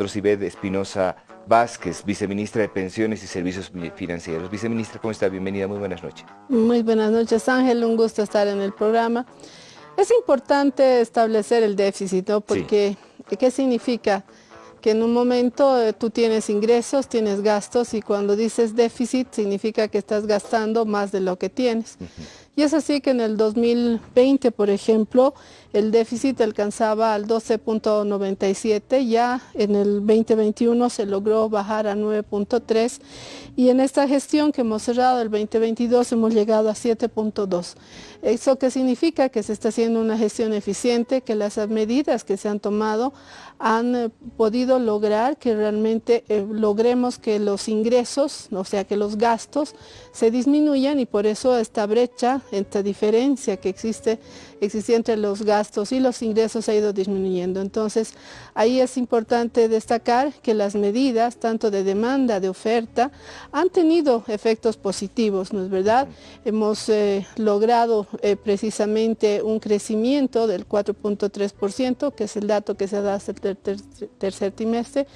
Trocibed Espinosa Vázquez, viceministra de Pensiones y Servicios Financieros. Viceministra, ¿cómo está? Bienvenida, muy buenas noches. Muy buenas noches, Ángel, un gusto estar en el programa. Es importante establecer el déficit, ¿no? Porque, ¿qué significa? Que en un momento eh, tú tienes ingresos, tienes gastos y cuando dices déficit significa que estás gastando más de lo que tienes. Y es así que en el 2020, por ejemplo, el déficit alcanzaba al 12.97, ya en el 2021 se logró bajar a 9.3 y en esta gestión que hemos cerrado el 2022 hemos llegado a 7.2. ¿Eso qué significa? Que se está haciendo una gestión eficiente, que las medidas que se han tomado han eh, podido lograr que realmente eh, logremos que los ingresos, o sea que los gastos se disminuyan y por eso esta brecha, esta diferencia que existe, existe entre los gastos y los ingresos ha ido disminuyendo. Entonces ahí es importante destacar que las medidas tanto de demanda, de oferta, han tenido efectos positivos, ¿no es verdad? Hemos eh, logrado precisamente un crecimiento del 4.3%, que es el dato que se da hasta el tercer trimestre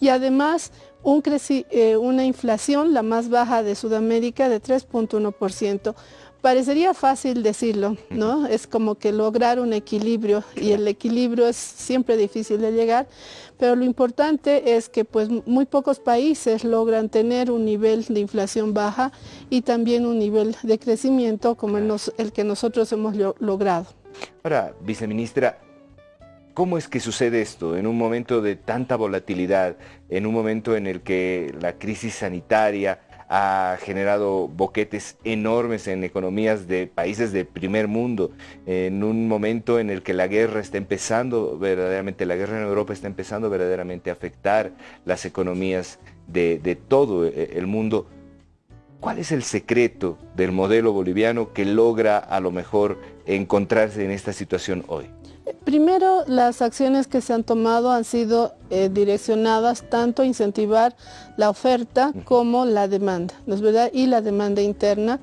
y además un eh, una inflación la más baja de Sudamérica de 3.1%. Parecería fácil decirlo, ¿no? Es como que lograr un equilibrio y el equilibrio es siempre difícil de llegar, pero lo importante es que pues muy pocos países logran tener un nivel de inflación baja y también un nivel de crecimiento como el, el que nosotros hemos logrado. Ahora, viceministra, ¿Cómo es que sucede esto en un momento de tanta volatilidad, en un momento en el que la crisis sanitaria ha generado boquetes enormes en economías de países de primer mundo, en un momento en el que la guerra está empezando verdaderamente, la guerra en Europa está empezando verdaderamente a afectar las economías de, todo eh, el mundo? ¿Cuál es el secreto del modelo boliviano que logra a lo mejor encontrarse en esta situación hoy? Primero, las acciones que se han tomado han sido eh, direccionadas tanto a incentivar la oferta como la demanda, ¿no es verdad? Y la demanda interna.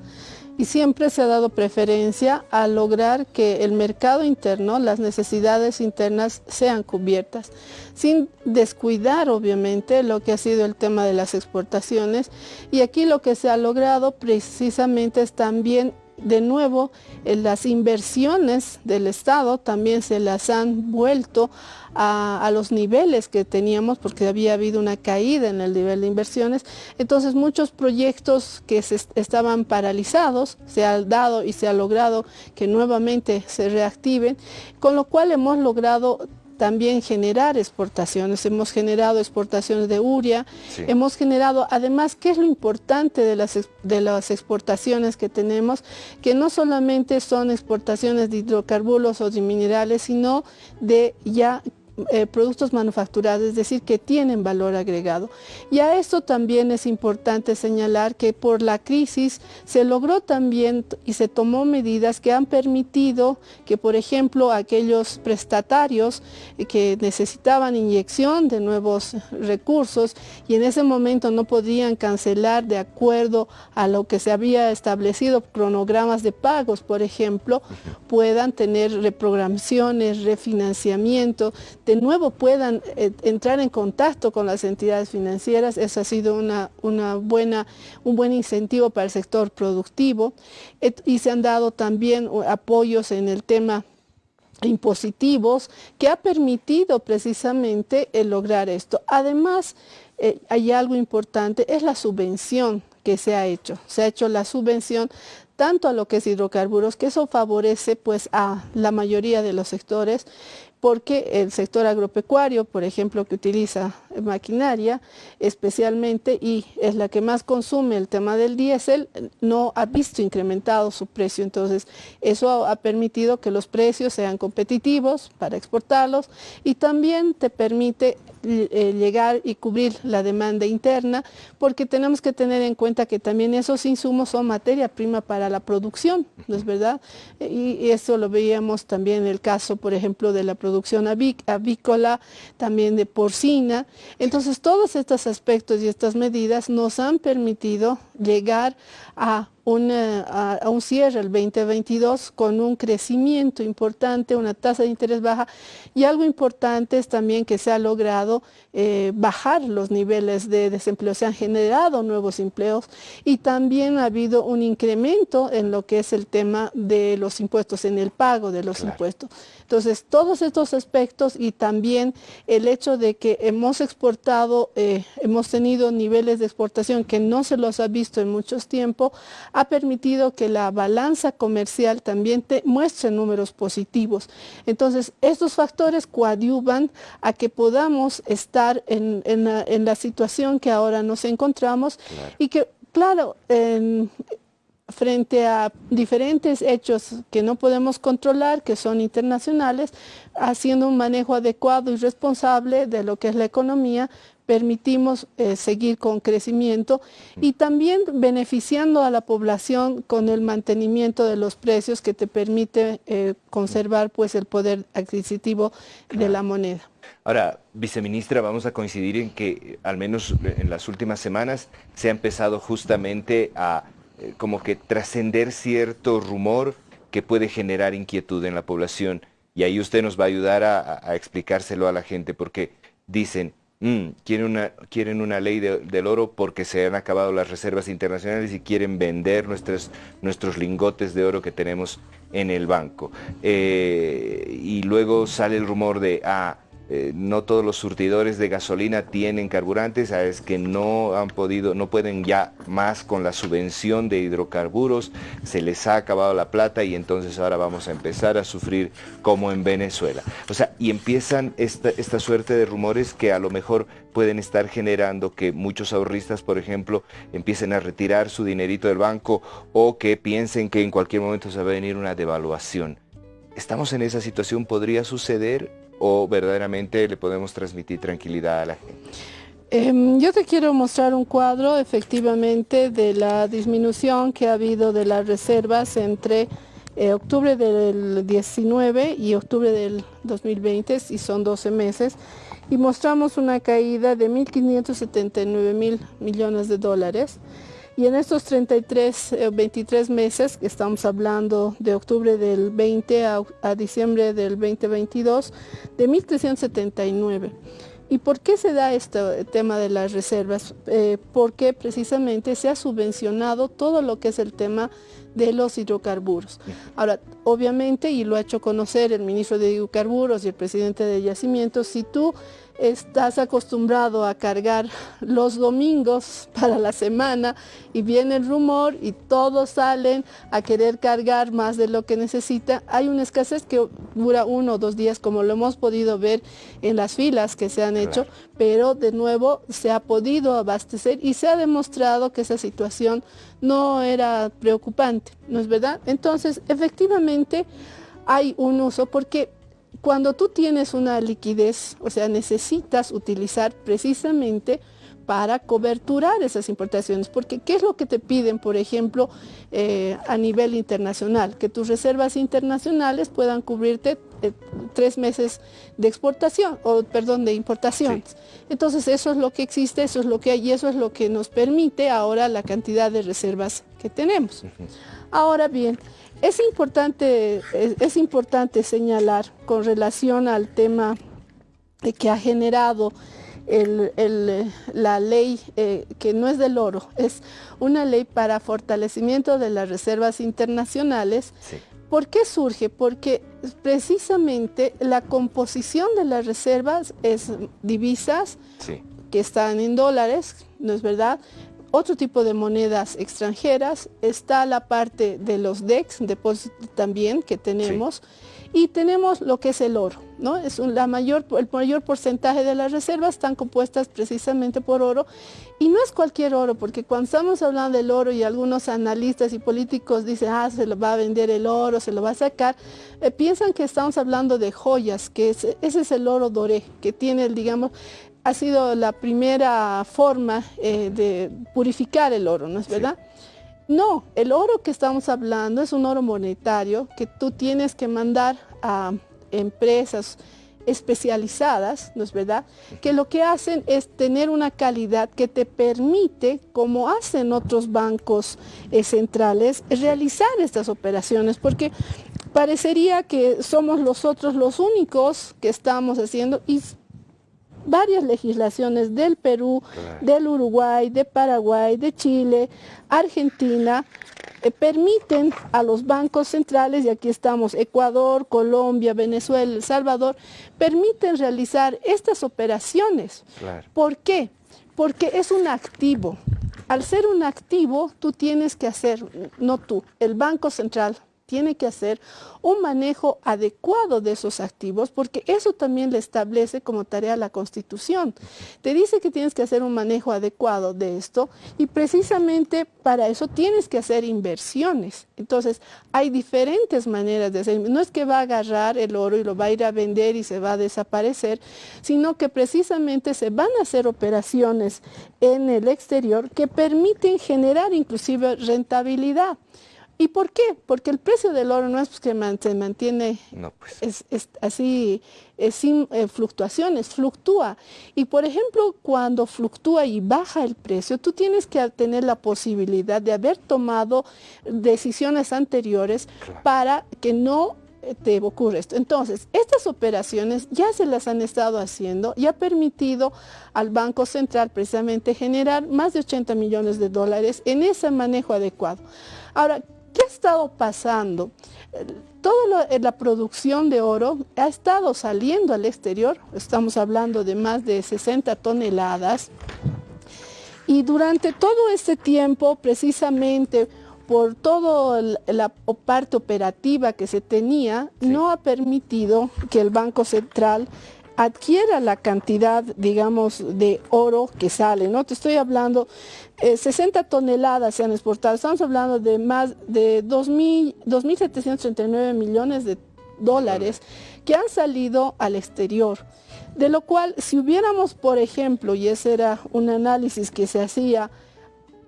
Y siempre se ha dado preferencia a lograr que el mercado interno, las necesidades internas sean cubiertas, sin descuidar obviamente lo que ha sido el tema de las exportaciones. Y aquí lo que se ha logrado precisamente es también de nuevo las inversiones del Estado también se las han vuelto a, los niveles que teníamos porque había habido una caída en el nivel de inversiones. Entonces muchos proyectos que estaban paralizados se ha dado y se ha logrado que nuevamente se reactiven, con lo cual hemos logrado también generar exportaciones. Hemos generado exportaciones de uria, hemos generado, además, ¿qué es lo importante de las, de las exportaciones que tenemos? Que no solamente son exportaciones de hidrocarburos o de minerales, sino de ya eh, productos manufacturados, es decir, que tienen valor agregado. Y a esto también es importante señalar que por la crisis se logró también y se tomó medidas que han permitido que, por ejemplo, aquellos prestatarios que necesitaban inyección de nuevos recursos y en ese momento no podían cancelar de acuerdo a lo que se había establecido, cronogramas de pagos, por ejemplo, puedan tener reprogramaciones, refinanciamiento, de nuevo puedan eh, entrar en contacto con las entidades financieras. Eso ha sido una, buena, un buen incentivo para el sector productivo y se han dado también apoyos en el tema impositivos que ha permitido precisamente el lograr esto. Además, eh, hay algo importante, es la subvención que se ha hecho. Se ha hecho la subvención tanto a lo que es hidrocarburos, que eso favorece pues a la mayoría de los sectores, porque el sector agropecuario, por ejemplo, que utiliza maquinaria especialmente y es la que más consume el tema del diésel, no ha visto incrementado su precio. Entonces, eso ha permitido que los precios sean competitivos para exportarlos y también te permite eh, llegar y cubrir la demanda interna, porque tenemos que tener en cuenta que también esos insumos son materia prima para la producción, ¿no es verdad? Y, eso lo veíamos también en el caso, por ejemplo, de la producción avícola, también de porcina. Entonces, todos estos aspectos y estas medidas nos han permitido llegar a, a, un cierre el 2022 con un crecimiento importante, una tasa de interés baja y algo importante es también que se ha logrado eh, bajar los niveles de desempleo, se han generado nuevos empleos y también ha habido un incremento en lo que es el tema de los impuestos, en el pago de los impuestos. Entonces, todos estos aspectos y también el hecho de que hemos exportado, eh, hemos tenido niveles de exportación que no se los ha visto en muchos tiempos, ha permitido que la balanza comercial también te muestre números positivos. Entonces, estos factores coadyuvan a que podamos estar en, la, situación que ahora nos encontramos y que, claro, frente a diferentes hechos que no podemos controlar, que son internacionales, haciendo un manejo adecuado y responsable de lo que es la economía, permitimos eh, seguir con crecimiento y también beneficiando a la población con el mantenimiento de los precios que te permite eh, conservar pues el poder adquisitivo de la moneda. Ahora, viceministra, vamos a coincidir en que al menos en las últimas semanas se ha empezado justamente a eh, como que trascender cierto rumor que puede generar inquietud en la población y ahí usted nos va a ayudar a explicárselo a la gente porque dicen, Mm, quieren, una, quieren una ley del oro porque se han acabado las reservas internacionales y quieren vender nuestros, nuestros lingotes de oro que tenemos en el banco. Eh, y luego sale el rumor de, ah, eh, no todos los surtidores de gasolina tienen carburantes, es que no han podido, no pueden ya más con la subvención de hidrocarburos, se les ha acabado la plata y entonces ahora vamos a empezar a sufrir como en Venezuela. O sea, y empiezan esta, esta suerte de rumores que a lo mejor pueden estar generando que muchos ahorristas, por ejemplo, empiecen a retirar su dinerito del banco o que piensen que en cualquier momento se va a venir una devaluación. ¿Estamos en esa situación? ¿Podría suceder? O verdaderamente le podemos transmitir tranquilidad a la gente? Em, yo te quiero mostrar un cuadro efectivamente de la disminución que ha habido de las reservas entre eh, octubre del 19 y octubre del 2020, y son 12 meses, y mostramos una caída de 1.579 mil millones de dólares. Y en estos 33, 23 eh, meses, que estamos hablando de octubre del 20 a, diciembre del 2022, de 1.379. ¿Y por qué se da este tema de las reservas? Eh, porque precisamente se ha subvencionado todo lo que es el tema de los hidrocarburos. Ahora, obviamente, y lo ha hecho conocer el ministro de Hidrocarburos y el presidente de Yacimientos, si tú estás acostumbrado a cargar los domingos para la semana y viene el rumor y todos salen a querer cargar más de lo que necesita. Hay una escasez que dura uno o dos días como lo hemos podido ver en las filas que se han hecho, pero de nuevo se ha podido abastecer y se ha demostrado que esa situación no era preocupante, ¿no es verdad? Entonces, efectivamente hay un uso porque cuando tú tienes una liquidez, o sea, necesitas utilizar precisamente para coberturar esas importaciones, porque ¿qué es lo que te piden, por ejemplo, eh, a nivel internacional? Que tus reservas internacionales puedan cubrirte eh, tres meses de exportación, o perdón, de importaciones. Entonces eso es lo que existe, eso es lo que hay y eso es lo que nos permite ahora la cantidad de reservas que tenemos. Ahora bien, es importante, es, importante señalar con relación al tema que ha generado la ley eh, que no es del oro, es una ley para fortalecimiento de las reservas internacionales. ¿Por qué surge? Porque precisamente la composición de las reservas es divisas que están en dólares, ¿no es verdad? otro tipo de monedas extranjeras, está la parte de los DEX, depósitos también que tenemos, y tenemos lo que es el oro, ¿no? Es la mayor, el mayor porcentaje de las reservas están compuestas precisamente por oro, y no es cualquier oro, porque cuando estamos hablando del oro y algunos analistas y políticos dicen, ah, se lo va a vender el oro, se lo va a sacar, eh, piensan que estamos hablando de joyas, que ese es el oro doré, que tiene, digamos, ha sido la primera forma eh, de purificar el oro, ¿no es verdad? No, el oro que estamos hablando es un oro monetario que tú tienes que mandar a empresas especializadas, ¿no es verdad? Que lo que hacen es tener una calidad que te permite, como hacen otros bancos eh, centrales, realizar estas operaciones, porque parecería que somos nosotros los únicos que estamos haciendo y varias legislaciones del Perú, del Uruguay, de Paraguay, de Chile, Argentina, eh, permiten a los bancos centrales, y aquí estamos, Ecuador, Colombia, Venezuela, El Salvador, permiten realizar estas operaciones. ¿Por qué? Porque es un activo. Al ser un activo, tú tienes que hacer, no tú, el Banco Central tiene que hacer un manejo adecuado de esos activos, porque eso también le establece como tarea la Constitución. Te dice que tienes que hacer un manejo adecuado de esto y precisamente para eso tienes que hacer inversiones. Entonces, hay diferentes maneras de hacer. No es que va a agarrar el oro y lo va a ir a vender y se va a desaparecer, sino que precisamente se van a hacer operaciones en el exterior que permiten generar inclusive rentabilidad. ¿Y por qué? Porque el precio del oro no es que se mantiene pues. es, así, sin eh, fluctuaciones, fluctúa. Y por ejemplo, cuando fluctúa y baja el precio, tú tienes que tener la posibilidad de haber tomado decisiones anteriores para que no eh, te ocurra esto. Entonces, estas operaciones ya se las han estado haciendo y ha permitido al Banco Central precisamente generar más de 80 millones de dólares en ese manejo adecuado. Ahora, ¿Qué ha estado pasando? Toda la, producción de oro ha estado saliendo al exterior, estamos hablando de más de 60 toneladas, y durante todo este tiempo, precisamente por toda la parte operativa que se tenía, no ha permitido que el Banco Central adquiera la cantidad, digamos, de oro que sale, ¿no? Te estoy hablando, 60 eh, toneladas se han exportado, estamos hablando de más de 2.739 millones de dólares que han salido al exterior. De lo cual, si hubiéramos, por ejemplo, y ese era un análisis que se hacía,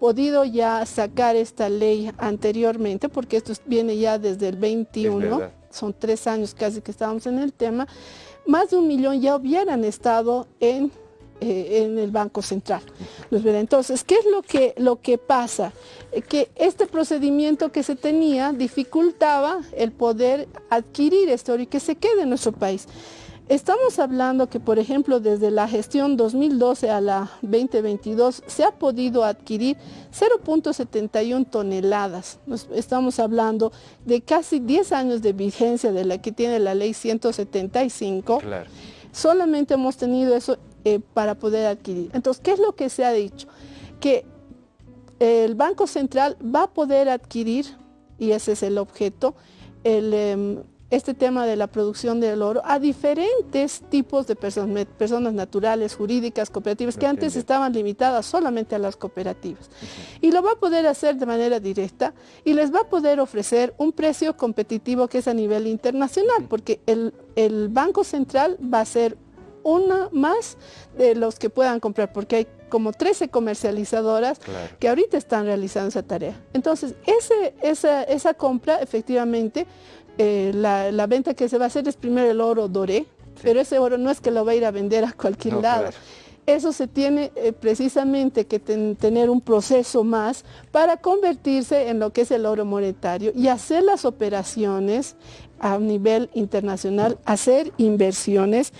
podido ya sacar esta ley anteriormente, porque esto viene ya desde el 21, son tres años casi que estábamos en el tema, más de un millón ya hubieran estado en, eh, en el Banco Central. Entonces, ¿qué es lo que, lo que pasa? Eh, que este procedimiento que se tenía dificultaba el poder adquirir esto y que se quede en nuestro país. Estamos hablando que, por ejemplo, desde la gestión 2012 a la 2022 se ha podido adquirir 0.71 toneladas. Estamos hablando de casi 10 años de vigencia de la que tiene la ley 175. Solamente hemos tenido eso eh, para poder adquirir. Entonces, ¿qué es lo que se ha dicho? Que el Banco Central va a poder adquirir, y ese es el objeto, el... Em, este tema de la producción del oro a diferentes tipos de personas, personas naturales, jurídicas, cooperativas, que antes estaban limitadas solamente a las cooperativas. Y lo va a poder hacer de manera directa y les va a poder ofrecer un precio competitivo que es a nivel internacional, porque el, Banco Central va a ser una más de los que puedan comprar, porque hay como 13 comercializadoras que ahorita están realizando esa tarea. Entonces, ese, esa, esa compra efectivamente eh, la, venta que se va a hacer es primero el oro doré, pero ese oro no es que lo va a ir a vender a cualquier lado. Eso se tiene eh, precisamente que tener un proceso más para convertirse en lo que es el oro monetario y hacer las operaciones a nivel internacional, hacer inversiones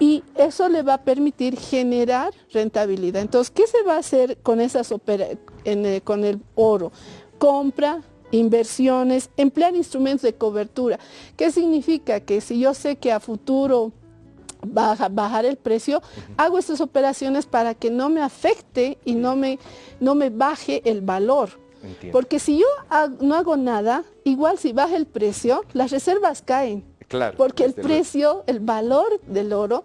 y eso le va a permitir generar rentabilidad. Entonces, ¿qué se va a hacer con, esas eh, con el oro? Compra, inversiones, emplear instrumentos de cobertura. ¿Qué significa? Que si yo sé que a futuro baja, bajar el precio, hago estas operaciones para que no me afecte y no me, no me baje el valor. Porque si yo no hago nada, igual si baja el precio, las reservas caen. Claro. Porque el precio, el valor del oro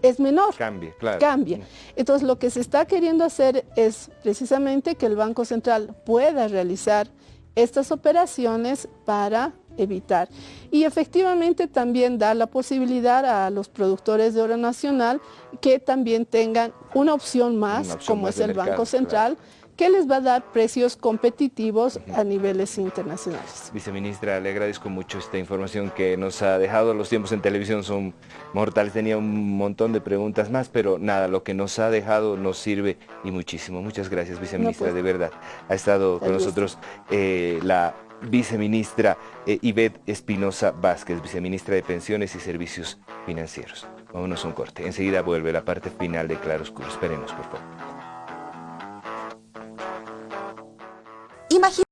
es menor. Cambia, claro. Cambia. Entonces lo que se está queriendo hacer es precisamente que el Banco Central pueda realizar estas operaciones para evitar. Y efectivamente también da la posibilidad a los productores de oro nacional que también tengan una opción más, como es el Banco Central, que les va a dar precios competitivos a niveles internacionales. Viceministra, le agradezco mucho esta información que nos ha dejado. Los tiempos en televisión son mortales. Tenía un montón de preguntas más, pero nada, lo que nos ha dejado nos sirve y muchísimo. Muchas gracias, viceministra, pues. de verdad. Ha estado con nosotros eh, la viceministra eh, Ivette Espinosa Vázquez, viceministra de Pensiones y Servicios Financieros. Vámonos a un corte. Enseguida vuelve la parte final de Claroscuro. Esperemos, por favor. Imagínate